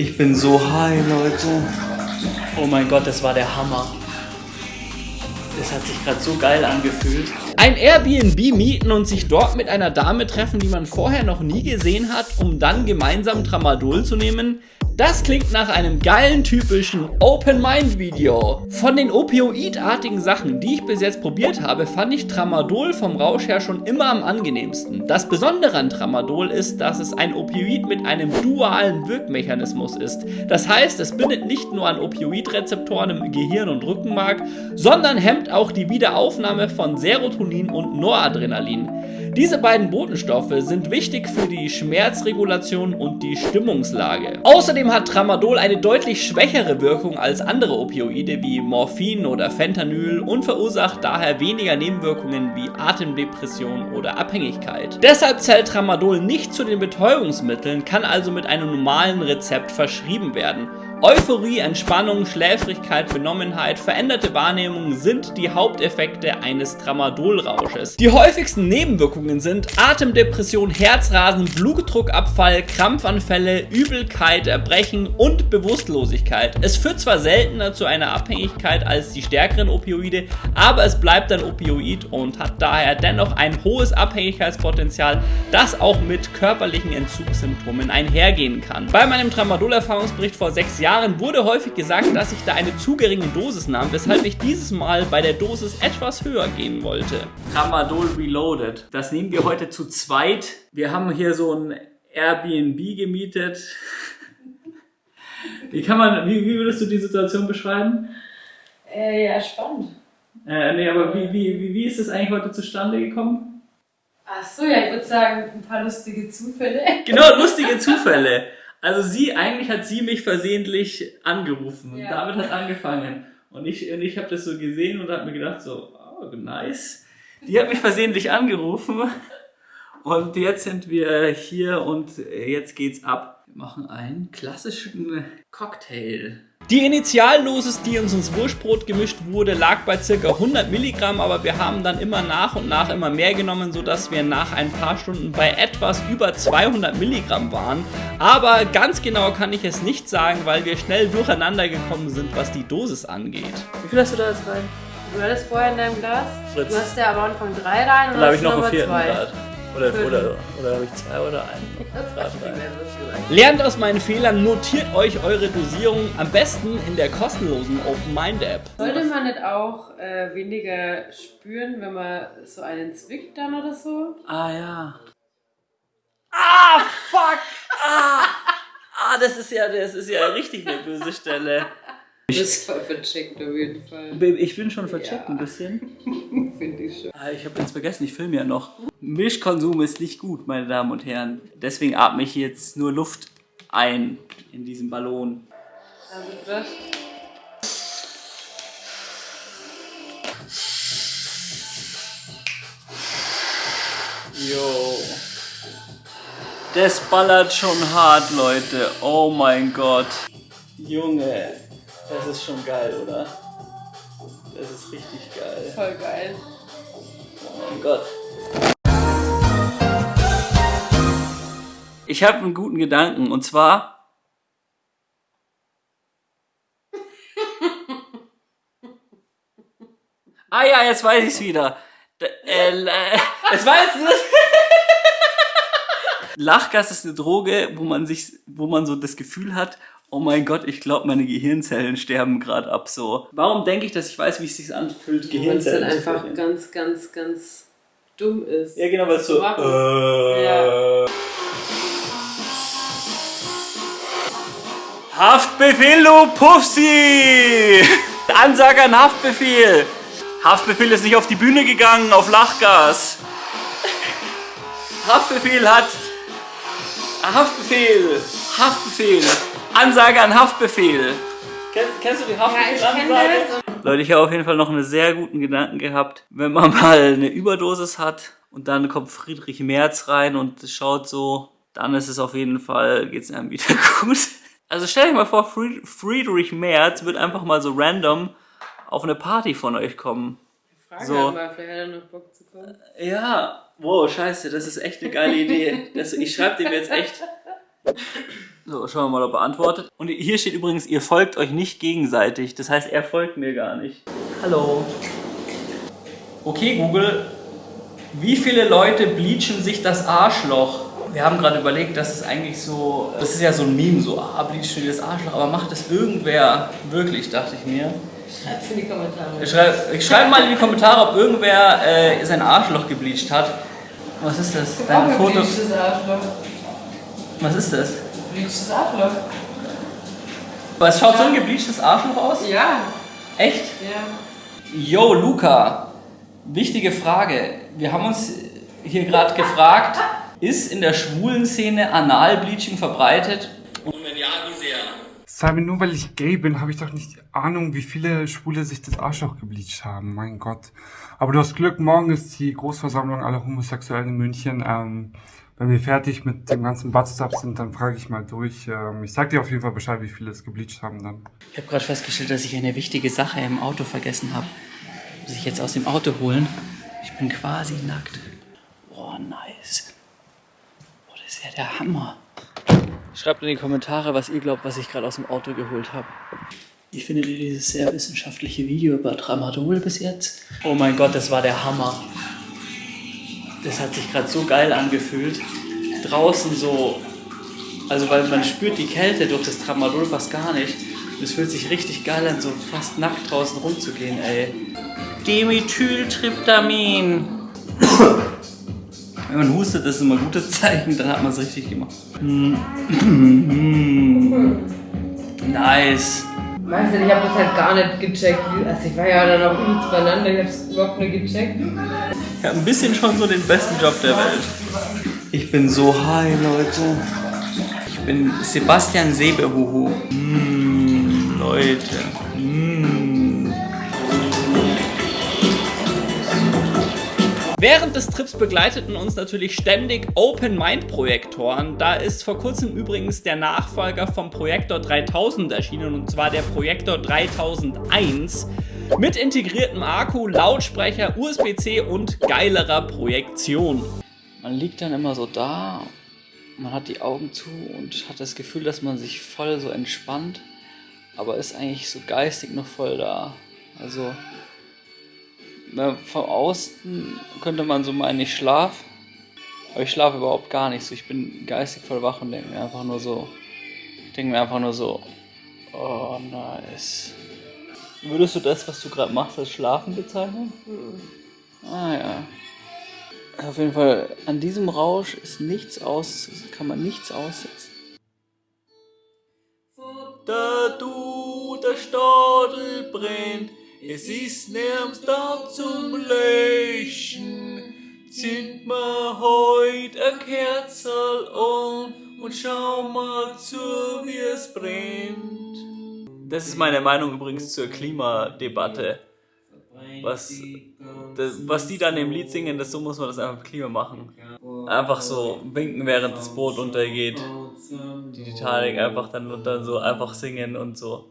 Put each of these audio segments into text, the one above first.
Ich bin so high, Leute. Oh mein Gott, das war der Hammer. Das hat sich gerade so geil angefühlt. Ein Airbnb mieten und sich dort mit einer Dame treffen, die man vorher noch nie gesehen hat, um dann gemeinsam Tramadol zu nehmen, das klingt nach einem geilen, typischen Open-Mind-Video. Von den opioidartigen Sachen, die ich bis jetzt probiert habe, fand ich Tramadol vom Rausch her schon immer am angenehmsten. Das Besondere an Tramadol ist, dass es ein Opioid mit einem dualen Wirkmechanismus ist. Das heißt, es bindet nicht nur an Opioidrezeptoren im Gehirn und Rückenmark, sondern hemmt auch die Wiederaufnahme von Serotonin und Noradrenalin. Diese beiden Botenstoffe sind wichtig für die Schmerzregulation und die Stimmungslage. Außerdem hat Tramadol eine deutlich schwächere Wirkung als andere Opioide wie Morphin oder Fentanyl und verursacht daher weniger Nebenwirkungen wie Atemdepression oder Abhängigkeit. Deshalb zählt Tramadol nicht zu den Betäubungsmitteln, kann also mit einem normalen Rezept verschrieben werden. Euphorie, Entspannung, Schläfrigkeit, Benommenheit, veränderte Wahrnehmung sind die Haupteffekte eines Tramadolrausches. Die häufigsten Nebenwirkungen sind Atemdepression, Herzrasen, Blutdruckabfall, Krampfanfälle, Übelkeit, Erbrechen und Bewusstlosigkeit. Es führt zwar seltener zu einer Abhängigkeit als die stärkeren Opioide, aber es bleibt ein Opioid und hat daher dennoch ein hohes Abhängigkeitspotenzial, das auch mit körperlichen Entzugssymptomen einhergehen kann. Bei meinem Tramadol-Erfahrungsbericht vor sechs Jahren Jahren wurde häufig gesagt, dass ich da eine zu geringe Dosis nahm, weshalb ich dieses Mal bei der Dosis etwas höher gehen wollte. Tramadol Reloaded. Das nehmen wir heute zu zweit. Wir haben hier so ein Airbnb gemietet. Wie kann man, wie, wie würdest du die Situation beschreiben? Äh, ja, spannend. Äh, nee, aber wie, wie, wie, wie ist es eigentlich heute zustande gekommen? Ach so, ja, ich würde sagen, ein paar lustige Zufälle. Genau, lustige Zufälle. Also sie, eigentlich hat sie mich versehentlich angerufen. Ja. Damit hat angefangen. Und ich, und ich habe das so gesehen und habe mir gedacht so, oh, nice. Die hat mich versehentlich angerufen. Und jetzt sind wir hier und jetzt geht's ab. Wir machen einen klassischen Cocktail. Die Initialdosis, die uns ins Wurstbrot gemischt wurde, lag bei ca. 100 Milligramm, aber wir haben dann immer nach und nach immer mehr genommen, sodass wir nach ein paar Stunden bei etwas über 200 Milligramm waren. Aber ganz genau kann ich es nicht sagen, weil wir schnell durcheinander gekommen sind, was die Dosis angeht. Wie viel hast du da jetzt rein? Du hattest vorher in deinem Glas. Fritz. Du hast ja am Anfang drei rein und dann habe ich noch einen vierten Grad. Oder, oder, oder habe ich zwei oder einen? Lernt aus meinen Fehlern, notiert euch eure Dosierung am besten in der kostenlosen Open Mind App. Sollte man nicht auch äh, weniger spüren, wenn man so einen zwickt dann oder so? Ah ja. Ah, fuck! Ah! Ah, das ist ja, das ist ja richtig eine böse Stelle. Du bist voll vercheckt auf jeden Fall. Ich bin schon vercheckt ja. ein bisschen. Finde ich schon. Ah, ich habe jetzt vergessen, ich filme ja noch. Milchkonsum ist nicht gut, meine Damen und Herren. Deswegen atme ich jetzt nur Luft ein in diesem Ballon. Also das. Jo. Das ballert schon hart, Leute. Oh mein Gott. Junge. Das ist schon geil, oder? Das ist richtig geil. Voll geil. Oh mein Gott. Ich habe einen guten Gedanken und zwar. ah ja, jetzt weiß ich's wieder. D äh, äh, jetzt weiß ich Lachgas ist eine Droge, wo man sich, wo man so das Gefühl hat, oh mein Gott, ich glaube, meine Gehirnzellen sterben gerade ab so. Warum denke ich, dass ich weiß, wie es sich anfühlt, Gehirnzellen Weil es dann einfach ganz, ganz, ganz dumm ist. Ja, genau, weil es so. Äh, ja. Haftbefehl, du Puffsi! Ansage an Haftbefehl! Haftbefehl ist nicht auf die Bühne gegangen, auf Lachgas. Haftbefehl hat. Haftbefehl! Haftbefehl! Ansage an Haftbefehl. Kennst, kennst du die Haftbefehl-Ansage? Ja, Leute, ich habe auf jeden Fall noch einen sehr guten Gedanken gehabt. Wenn man mal eine Überdosis hat und dann kommt Friedrich Merz rein und schaut so, dann ist es auf jeden Fall, geht es einem wieder gut. Also stell dir mal vor, Friedrich Merz wird einfach mal so random auf eine Party von euch kommen. Frage so. mal, vielleicht hat er noch Bock zu kommen. Ja, wow, scheiße, das ist echt eine geile Idee. Das, ich schreibe dem jetzt echt So, schauen wir mal, ob er antwortet. Und hier steht übrigens, ihr folgt euch nicht gegenseitig. Das heißt, er folgt mir gar nicht. Hallo. Okay, Google. Wie viele Leute bleachen sich das Arschloch? Wir haben gerade überlegt, dass es eigentlich so, das ist ja so ein Meme, so, ah, bleachen dir das Arschloch, aber macht das irgendwer wirklich, dachte ich mir. Schreib's in die Kommentare. Ich schreibe ich schreib mal in die Kommentare, ob irgendwer äh, sein Arschloch gebleacht hat. Was ist das? Dein Foto. Was ist das? Gebleachtes Arschloch. Was schaut so ein gebleachtes Arschloch aus? Ja. Echt? Ja. Yo, Luca. Wichtige Frage. Wir haben uns hier gerade gefragt, ist in der schwulen Szene Analbleaching verbreitet? Und wenn ja, wie sehr? Simon, nur weil ich gay bin, habe ich doch nicht Ahnung, wie viele Schwule sich das Arschloch gebleached haben. Mein Gott. Aber du hast Glück, morgen ist die Großversammlung aller Homosexuellen in München. Ähm, wenn wir fertig mit dem ganzen Buttstuff sind, dann frage ich mal durch. Ähm, ich sag dir auf jeden Fall Bescheid, wie viele es gebleached haben dann. Ich habe gerade festgestellt, dass ich eine wichtige Sache im Auto vergessen habe. Muss ich jetzt aus dem Auto holen. Ich bin quasi nackt. Boah, nice. Boah, das ist ja der Hammer. Schreibt in die Kommentare, was ihr glaubt, was ich gerade aus dem Auto geholt habe. Wie findet ihr dieses sehr wissenschaftliche Video über Tramadol bis jetzt? Oh mein Gott, das war der Hammer. Das hat sich gerade so geil angefühlt. Draußen so, also weil man spürt die Kälte durch das Tramadol fast gar nicht. Es fühlt sich richtig geil an, so fast nackt draußen rumzugehen, ey. Dimethyltryptamin. Wenn man hustet, das ist immer ein gutes Zeichen, dann hat man es richtig gemacht. nice. Weißt du, ich habe das halt gar nicht gecheckt. Also ich war ja dann auch übelst beieinander, ich hab's überhaupt nicht gecheckt. Ich habe ein bisschen schon so den besten Job der Welt. Ich bin so high, Leute. Ich bin Sebastian Sebehuhu. Mm, Leute. Mm. Während des Trips begleiteten uns natürlich ständig Open-Mind-Projektoren. Da ist vor kurzem übrigens der Nachfolger vom Projektor 3000 erschienen und zwar der Projektor 3001 mit integriertem Akku, Lautsprecher, USB-C und geilerer Projektion. Man liegt dann immer so da, man hat die Augen zu und hat das Gefühl, dass man sich voll so entspannt, aber ist eigentlich so geistig noch voll da. Also na, von außen könnte man so meinen, ich schlafe, aber ich schlafe überhaupt gar nicht so. Ich bin geistig voll wach und denke mir einfach nur so, denke mir einfach nur so, oh nice. Würdest du das, was du gerade machst, als Schlafen bezeichnen? Ah ja. Auf jeden Fall, an diesem Rausch ist nichts aus, kann man nichts aussetzen. Da du, der Stadel brennt, es ist nirgends da zum Löschen. Zünd mal heut a Kerzel an und schau mal zu, wie es brennt. Das ist meine Meinung übrigens zur Klimadebatte. Was, das, was die dann im Lied singen, das so muss man das einfach mit Klima machen. Einfach so winken, während das Boot untergeht. Die Titanic einfach dann und dann so einfach singen und so.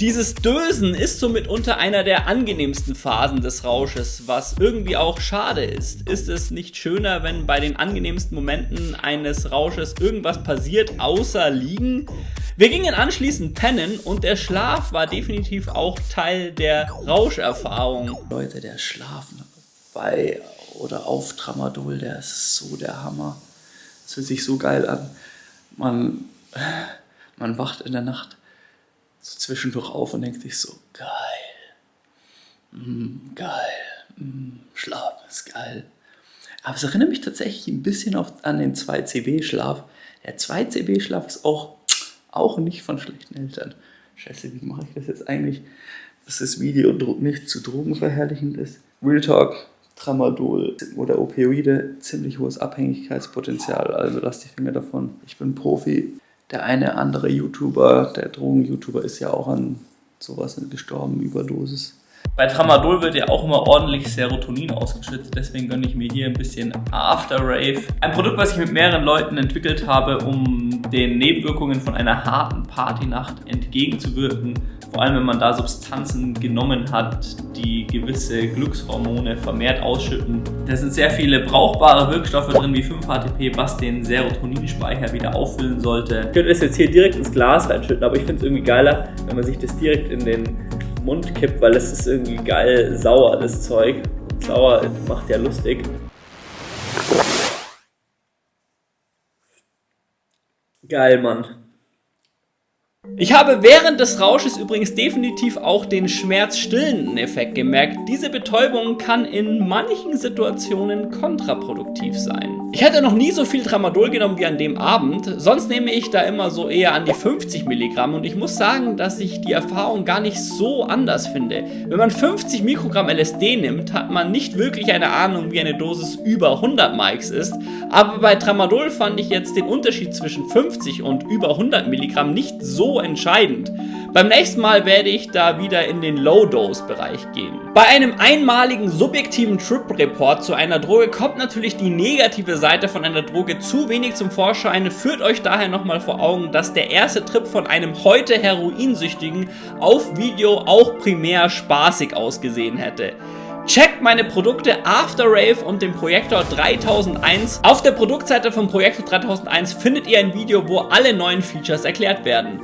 Dieses Dösen ist somit unter einer der angenehmsten Phasen des Rausches, was irgendwie auch schade ist. Ist es nicht schöner, wenn bei den angenehmsten Momenten eines Rausches irgendwas passiert, außer liegen? Wir gingen anschließend pennen und der Schlaf war definitiv auch Teil der Rauscherfahrung. Leute, der Schlaf bei oder auf Tramadol, der ist so der Hammer. Das fühlt sich so geil an. Man, man wacht in der Nacht so zwischendurch auf und denkt sich so, geil, mm, geil, mm, Schlafen ist geil. Aber es erinnert mich tatsächlich ein bisschen auf, an den 2CB-Schlaf. Der 2CB-Schlaf ist auch, auch nicht von schlechten Eltern. Scheiße, wie mache ich das jetzt eigentlich, dass das Video nicht zu drogenverherrlichend ist? Real Talk, Tramadol oder Opioide, ziemlich hohes Abhängigkeitspotenzial, also lasst die Finger davon. Ich bin Profi, der eine andere YouTuber, der Drogen-YouTuber, ist ja auch an sowas gestorben, Überdosis. Bei Tramadol wird ja auch immer ordentlich Serotonin ausgeschüttet, deswegen gönne ich mir hier ein bisschen After Rave. Ein Produkt, was ich mit mehreren Leuten entwickelt habe, um den Nebenwirkungen von einer harten Partynacht entgegenzuwirken, Vor allem, wenn man da Substanzen genommen hat, die gewisse Glückshormone vermehrt ausschütten. Da sind sehr viele brauchbare Wirkstoffe drin, wie 5-HTP, was den Serotoninspeicher wieder auffüllen sollte. Ich könnte das jetzt hier direkt ins Glas reinschütten, aber ich finde es irgendwie geiler, wenn man sich das direkt in den Mund kippt, weil es ist irgendwie geil sauer, das Zeug. sauer macht ja lustig. Geil, Mann. Ich habe während des Rausches übrigens definitiv auch den schmerzstillenden Effekt gemerkt. Diese Betäubung kann in manchen Situationen kontraproduktiv sein. Ich hatte noch nie so viel Tramadol genommen wie an dem Abend, sonst nehme ich da immer so eher an die 50 Milligramm und ich muss sagen, dass ich die Erfahrung gar nicht so anders finde. Wenn man 50 Mikrogramm LSD nimmt, hat man nicht wirklich eine Ahnung, wie eine Dosis über 100 Mikes ist, aber bei Tramadol fand ich jetzt den Unterschied zwischen 50 und über 100 Milligramm nicht so entscheidend. Beim nächsten Mal werde ich da wieder in den Low-Dose-Bereich gehen. Bei einem einmaligen subjektiven Trip-Report zu einer Droge kommt natürlich die negative Seite von einer Droge zu wenig zum Vorschein. Führt euch daher nochmal vor Augen, dass der erste Trip von einem heute Heroinsüchtigen auf Video auch primär spaßig ausgesehen hätte. Checkt meine Produkte After Rave und den Projektor 3001. Auf der Produktseite vom Projektor 3001 findet ihr ein Video, wo alle neuen Features erklärt werden.